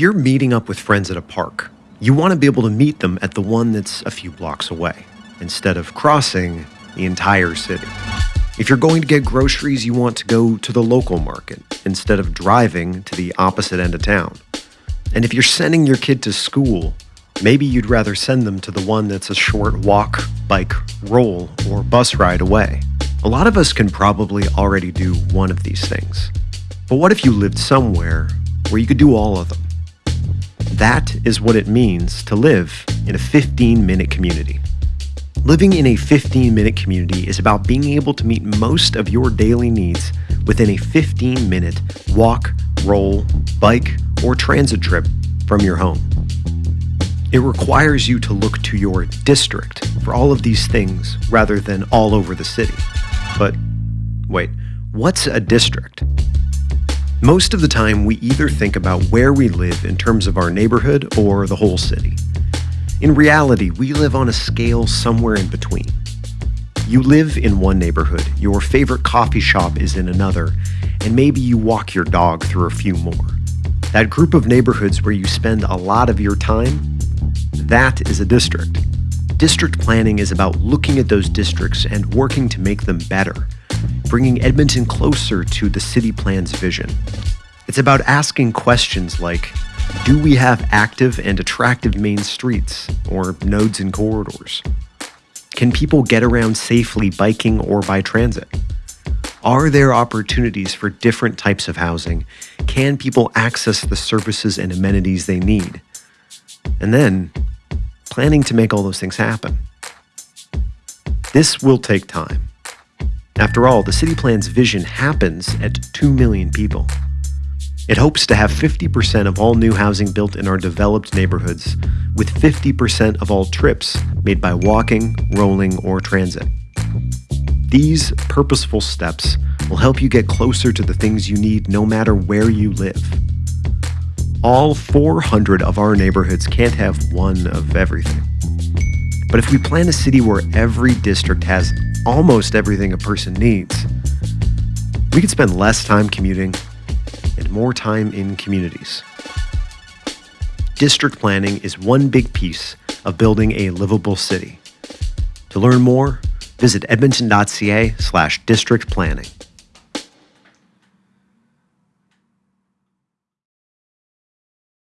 If you're meeting up with friends at a park, you want to be able to meet them at the one that's a few blocks away, instead of crossing the entire city. If you're going to get groceries, you want to go to the local market instead of driving to the opposite end of town. And if you're sending your kid to school, maybe you'd rather send them to the one that's a short walk, bike, roll, or bus ride away. A lot of us can probably already do one of these things. But what if you lived somewhere where you could do all of them? That is what it means to live in a 15 minute community. Living in a 15 minute community is about being able to meet most of your daily needs within a 15 minute walk, roll, bike, or transit trip from your home. It requires you to look to your district for all of these things rather than all over the city. But wait, what's a district? Most of the time, we either think about where we live in terms of our neighborhood or the whole city. In reality, we live on a scale somewhere in between. You live in one neighborhood, your favorite coffee shop is in another, and maybe you walk your dog through a few more. That group of neighborhoods where you spend a lot of your time, that is a district. District planning is about looking at those districts and working to make them better, bringing Edmonton closer to the city plan's vision. It's about asking questions like do we have active and attractive main streets or nodes and corridors? Can people get around safely biking or by transit? Are there opportunities for different types of housing? Can people access the services and amenities they need? And then, planning to make all those things happen. This will take time. After all, the city plan's vision happens at 2 million people. It hopes to have 50% of all new housing built in our developed neighborhoods, with 50% of all trips made by walking, rolling, or transit. These purposeful steps will help you get closer to the things you need no matter where you live. All 400 of our neighborhoods can't have one of everything. But if we plan a city where every district has almost everything a person needs, we could spend less time commuting and more time in communities. District planning is one big piece of building a livable city. To learn more, visit edmonton.ca slash district planning.